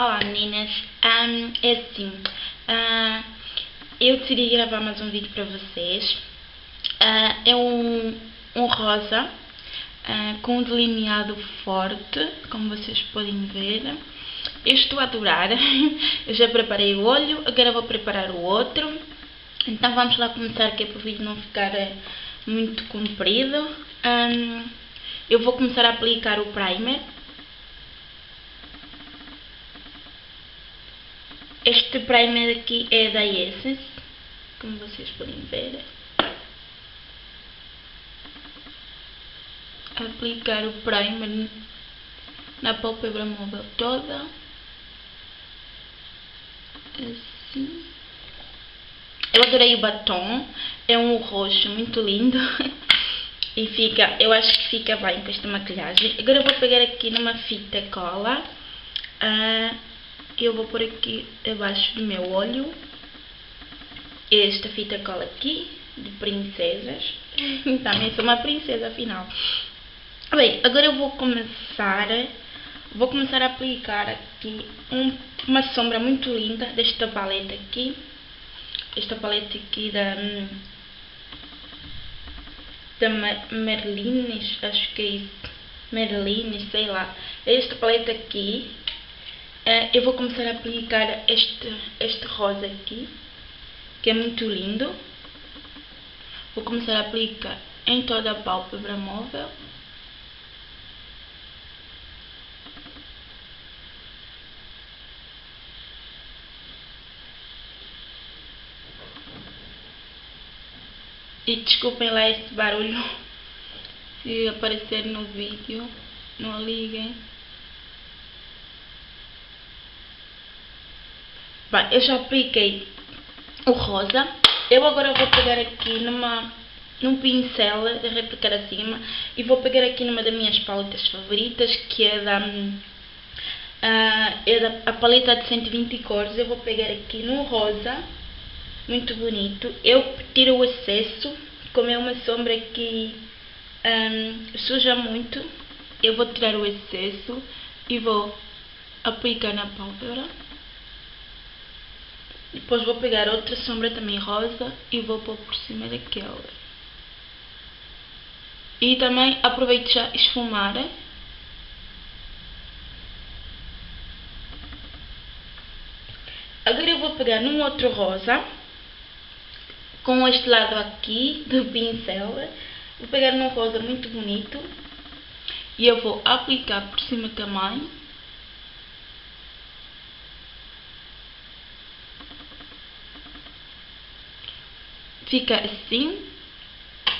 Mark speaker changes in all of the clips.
Speaker 1: Olá meninas, um, é assim, uh, eu decidi gravar mais um vídeo para vocês, uh, é um, um rosa uh, com um delineado forte, como vocês podem ver, eu estou a adorar, eu já preparei o olho, agora vou preparar o outro, então vamos lá começar que é para o vídeo não ficar muito comprido, um, eu vou começar a aplicar o primer, Este primer aqui é da Essence, como vocês podem ver. Aplicar o primer na pálpebra móvel toda. Assim. Eu adorei o batom, é um roxo muito lindo. e fica, eu acho que fica bem com esta maquilhagem. Agora eu vou pegar aqui numa fita cola. Uh, eu vou pôr aqui abaixo do meu olho esta fita cola aqui de princesas. Também sou uma princesa afinal. Bem, agora eu vou começar vou começar a aplicar aqui um, uma sombra muito linda desta paleta aqui. Esta paleta aqui da da Merlines, acho que é isso. Merlines, sei lá. Esta paleta aqui Uh, eu vou começar a aplicar este, este rosa aqui, que é muito lindo. Vou começar a aplicar em toda a pálpebra móvel. E desculpem lá este barulho, se aparecer no vídeo, não liguem. Bem, eu já apliquei o rosa. Eu agora vou pegar aqui numa, num pincel replicar acima e vou pegar aqui numa das minhas paletas favoritas que é da, uh, é da a paleta de 120 cores. Eu vou pegar aqui no rosa, muito bonito. Eu tiro o excesso, como é uma sombra que um, suja muito, eu vou tirar o excesso e vou aplicar na pálpebra. Depois vou pegar outra sombra também rosa e vou pôr por cima daquela. E também aproveito já esfumar. Agora eu vou pegar num outro rosa, com este lado aqui do pincel. Vou pegar num rosa muito bonito e eu vou aplicar por cima também. Fica assim.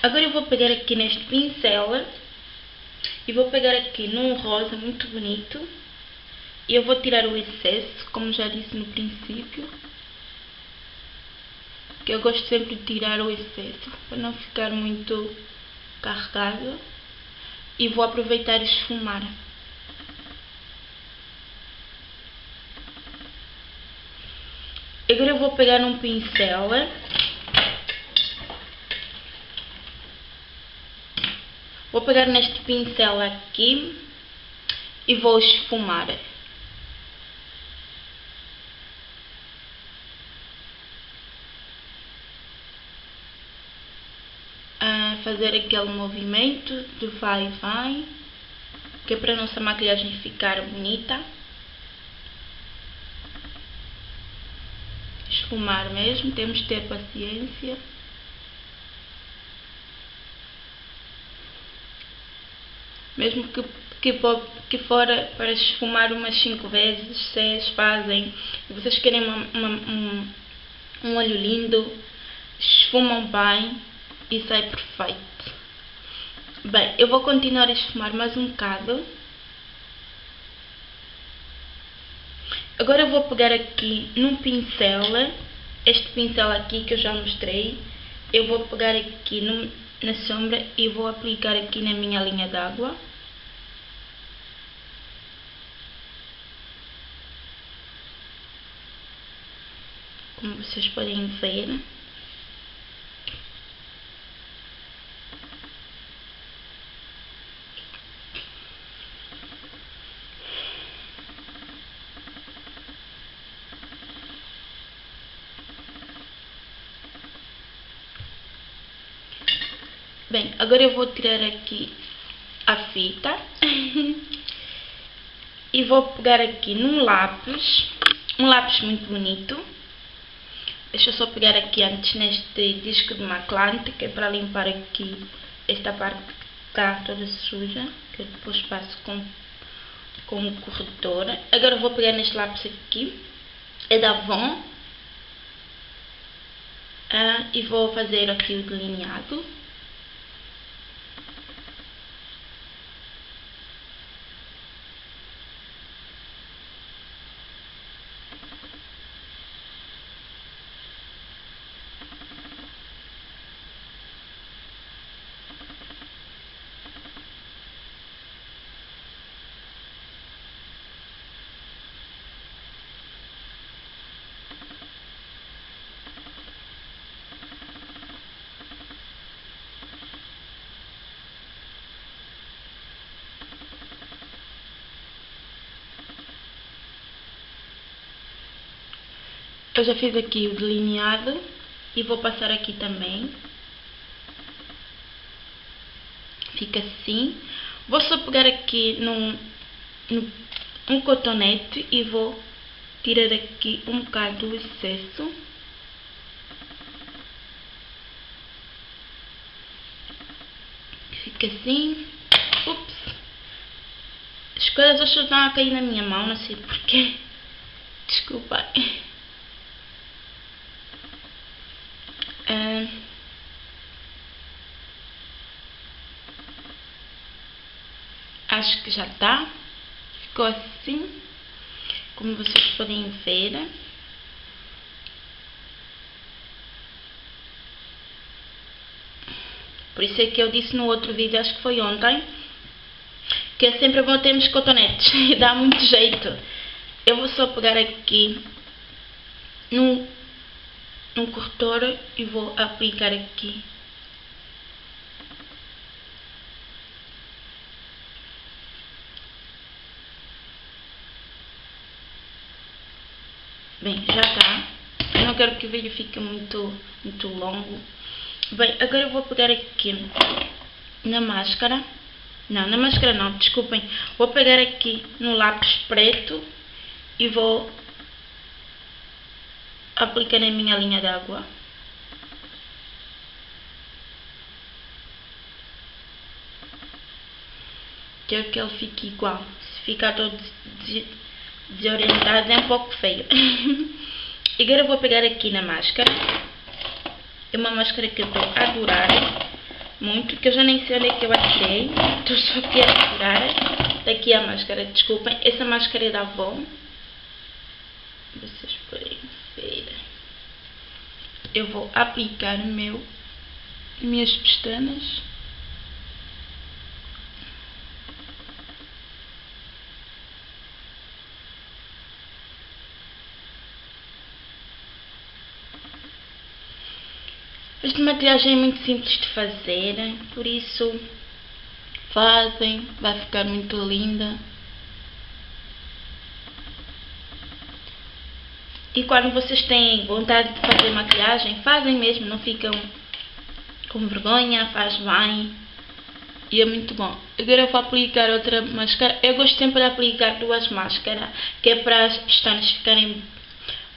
Speaker 1: Agora eu vou pegar aqui neste pincel e vou pegar aqui num rosa muito bonito e eu vou tirar o excesso, como já disse no princípio. Que eu gosto sempre de tirar o excesso para não ficar muito carregado. E vou aproveitar e esfumar. Agora eu vou pegar um pincel Vou pegar neste pincel aqui e vou esfumar. Fazer aquele movimento de vai e vai, que é para a nossa maquilhagem ficar bonita. Esfumar mesmo, temos que ter paciência. Mesmo que, que, que fora para esfumar umas 5 vezes, vocês fazem, vocês querem uma, uma, um, um olho lindo, esfumam bem e sai perfeito. Bem, eu vou continuar a esfumar mais um bocado. Agora eu vou pegar aqui num pincel, este pincel aqui que eu já mostrei, eu vou pegar aqui no, na sombra e vou aplicar aqui na minha linha d'água. como vocês podem ver. Bem, agora eu vou tirar aqui a fita e vou pegar aqui num lápis, um lápis muito bonito. Deixa eu só pegar aqui antes neste disco de maclante, que é para limpar aqui esta parte que está toda suja, que eu depois passo com, com o corretor. Agora vou pegar neste lápis aqui, é da Avon, ah, e vou fazer aqui o delineado. Eu já fiz aqui o delineado e vou passar aqui também. Fica assim. Vou só pegar aqui num, num um cotonete e vou tirar aqui um bocado do excesso. Fica assim. Ups. As coisas hoje estão a cair na minha mão, não sei porquê. Desculpa. Acho que já tá. Ficou assim, como vocês podem ver. Por isso é que eu disse no outro vídeo, acho que foi ontem, que é sempre bom termos cotonetes e dá muito jeito. Eu vou só pegar aqui num, num corretor e vou aplicar aqui Bem, já está. Quero que o vídeo fique muito, muito longo. Bem, agora eu vou pegar aqui na máscara. Não, na máscara não, desculpem. Vou pegar aqui no lápis preto e vou aplicar na minha linha d'água. Quero que ele fique igual. Se ficar todo desorientada, é um pouco feio. agora vou pegar aqui na máscara. É uma máscara que eu estou a adorar muito, que eu já nem sei onde é que eu achei. Estou só aqui a tirar. Daqui a máscara, desculpem. Essa máscara é da Avon. Vocês podem ver. Eu vou aplicar meu, minhas pestanas. Esta maquiagem é muito simples de fazer, por isso fazem, vai ficar muito linda. E quando vocês têm vontade de fazer maquiagem, fazem mesmo, não ficam com vergonha, faz bem. E é muito bom. Agora vou aplicar outra máscara. Eu gosto sempre de aplicar duas máscaras, que é para as pestanas ficarem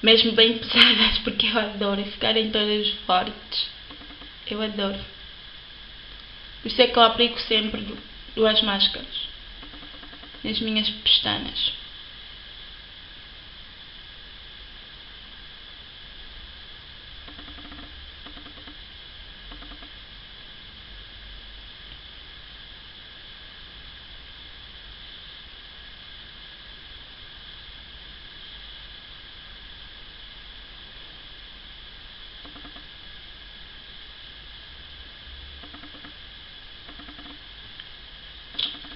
Speaker 1: mesmo bem pesadas, porque eu adoro ficarem todas fortes. Eu adoro. Por isso é que eu aplico sempre duas máscaras nas minhas pestanas.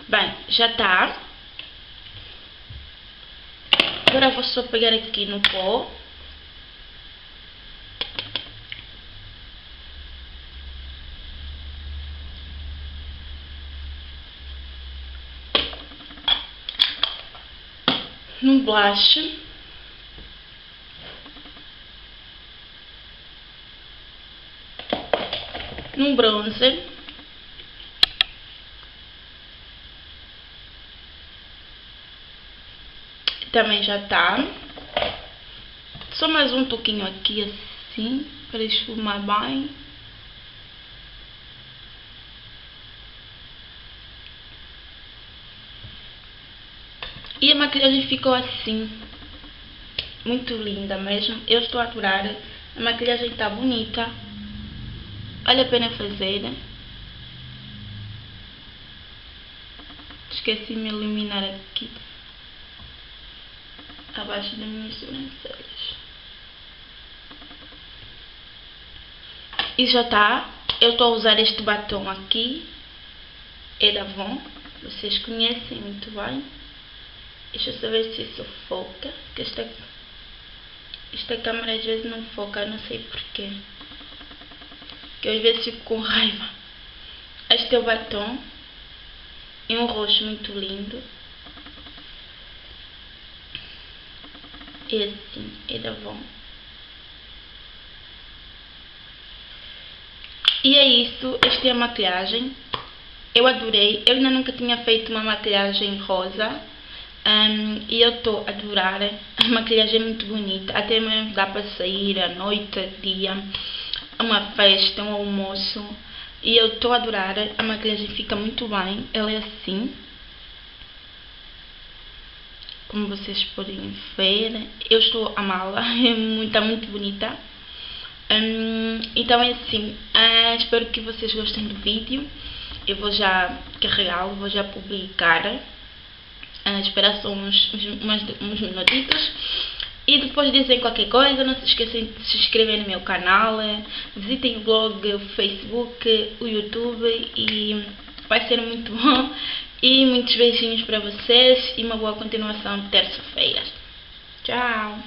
Speaker 1: Bem, já está. Agora vou só pegar aqui no pó. No blush. Num bronzer. Também já tá. Só mais um pouquinho aqui assim, para esfumar bem. E a maquilhagem ficou assim. Muito linda mesmo. Eu estou a adorar. A maquilhagem está bonita. Vale a pena fazer. Esqueci de me eliminar aqui. Abaixo das minhas sobrancelhas. E já está. Eu estou a usar este batom aqui. É da Avon. Vocês conhecem muito bem. Deixa eu saber se isso foca. Que esta, esta câmera às vezes não foca, não sei porquê. Que às vezes fico com raiva. Este é o batom. É um roxo muito lindo. É assim, é da Avon. E é isso, esta é a maquilhagem. Eu adorei. Eu ainda nunca tinha feito uma maquilhagem rosa. Um, e eu estou a adorar. A maquilhagem é muito bonita. Até mesmo dá para sair à noite, dia, uma festa, um almoço. E eu estou a adorar. A maquilhagem fica muito bem. Ela é assim. Como vocês podem ver. Eu estou a amá-la. Está muito bonita. Um, então é assim. Uh, espero que vocês gostem do vídeo. Eu vou já carregá-lo, vou já publicar uh, esperar só uns, uns, uns minutitos. E depois dizem qualquer coisa, não se esqueçam de se inscrever no meu canal, visitem o blog, o Facebook, o YouTube e vai ser muito bom. E muitos beijinhos para vocês e uma boa continuação de terça-feira. Tchau!